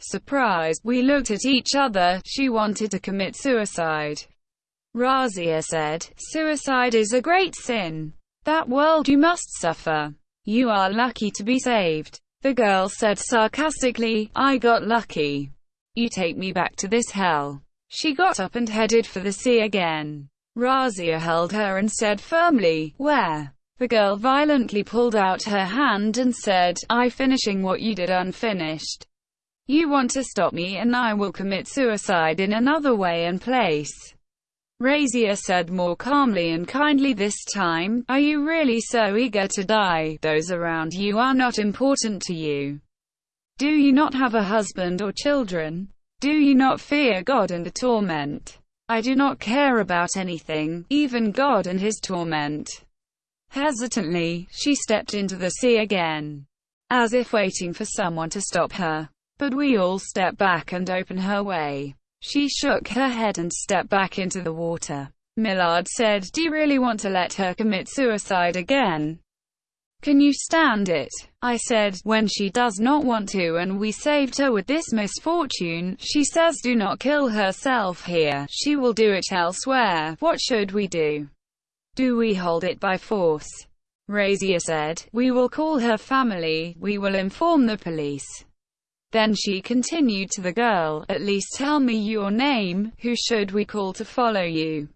Surprised, we looked at each other. She wanted to commit suicide. Razia said, Suicide is a great sin. That world you must suffer. You are lucky to be saved. The girl said sarcastically, I got lucky. You take me back to this hell. She got up and headed for the sea again. Razia held her and said firmly, Where? The girl violently pulled out her hand and said, I finishing what you did unfinished. You want to stop me and I will commit suicide in another way and place. Razia said more calmly and kindly this time, Are you really so eager to die? Those around you are not important to you. Do you not have a husband or children? Do you not fear God and the torment? I do not care about anything, even God and his torment. Hesitantly, she stepped into the sea again, as if waiting for someone to stop her. But we all step back and open her way. She shook her head and stepped back into the water. Millard said, Do you really want to let her commit suicide again? Can you stand it? I said, when she does not want to and we saved her with this misfortune, she says do not kill herself here, she will do it elsewhere, what should we do? Do we hold it by force? Razia said, we will call her family, we will inform the police. Then she continued to the girl, At least tell me your name, who should we call to follow you?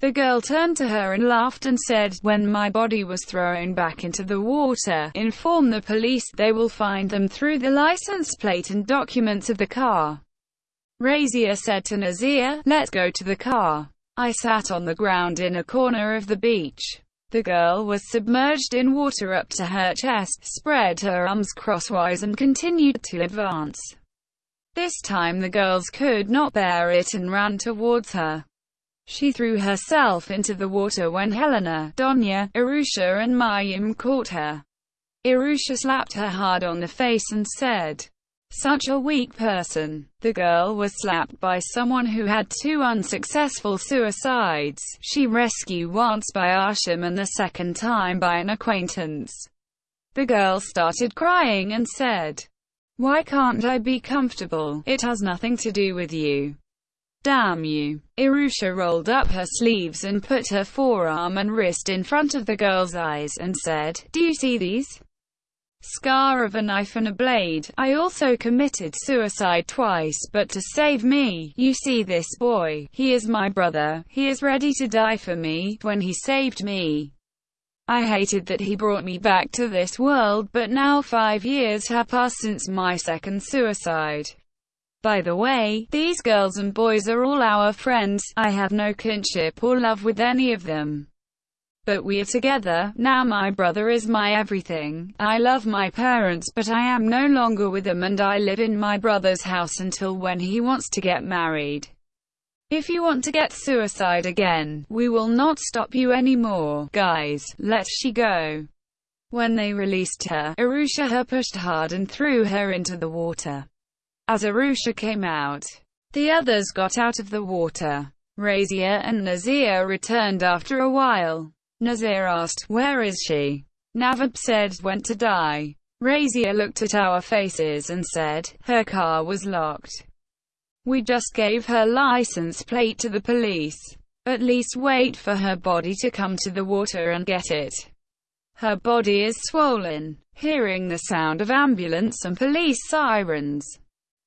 The girl turned to her and laughed and said, When my body was thrown back into the water, inform the police, they will find them through the license plate and documents of the car. Razia said to Nazir, Let's go to the car. I sat on the ground in a corner of the beach. The girl was submerged in water up to her chest, spread her arms crosswise and continued to advance. This time the girls could not bear it and ran towards her. She threw herself into the water when Helena, Donya, Irusha and Mayim caught her. Irusha slapped her hard on the face and said, such a weak person. The girl was slapped by someone who had two unsuccessful suicides. She rescued once by Asham and the second time by an acquaintance. The girl started crying and said, Why can't I be comfortable? It has nothing to do with you. Damn you. Irusha rolled up her sleeves and put her forearm and wrist in front of the girl's eyes and said, Do you see these? Scar of a knife and a blade. I also committed suicide twice, but to save me. You see this boy, he is my brother, he is ready to die for me, when he saved me. I hated that he brought me back to this world, but now five years have passed since my second suicide. By the way, these girls and boys are all our friends, I have no kinship or love with any of them. But we are together, now my brother is my everything. I love my parents but I am no longer with them and I live in my brother's house until when he wants to get married. If you want to get suicide again, we will not stop you anymore. Guys, let she go. When they released her, Arusha her pushed hard and threw her into the water. As Arusha came out, the others got out of the water. Razia and Nazir returned after a while. Nazir asked, where is she? Navab said, went to die. Razia looked at our faces and said, her car was locked. We just gave her license plate to the police. At least wait for her body to come to the water and get it. Her body is swollen. Hearing the sound of ambulance and police sirens,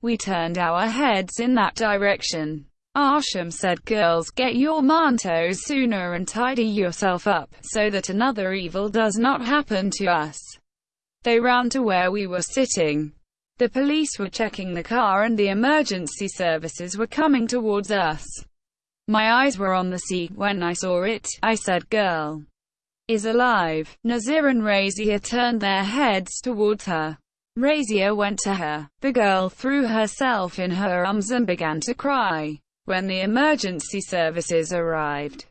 we turned our heads in that direction. Asham said girls get your mantos sooner and tidy yourself up, so that another evil does not happen to us. They ran to where we were sitting. The police were checking the car and the emergency services were coming towards us. My eyes were on the sea. When I saw it, I said girl is alive. Nazir and Razia turned their heads towards her. Razia went to her. The girl threw herself in her arms and began to cry. When the emergency services arrived,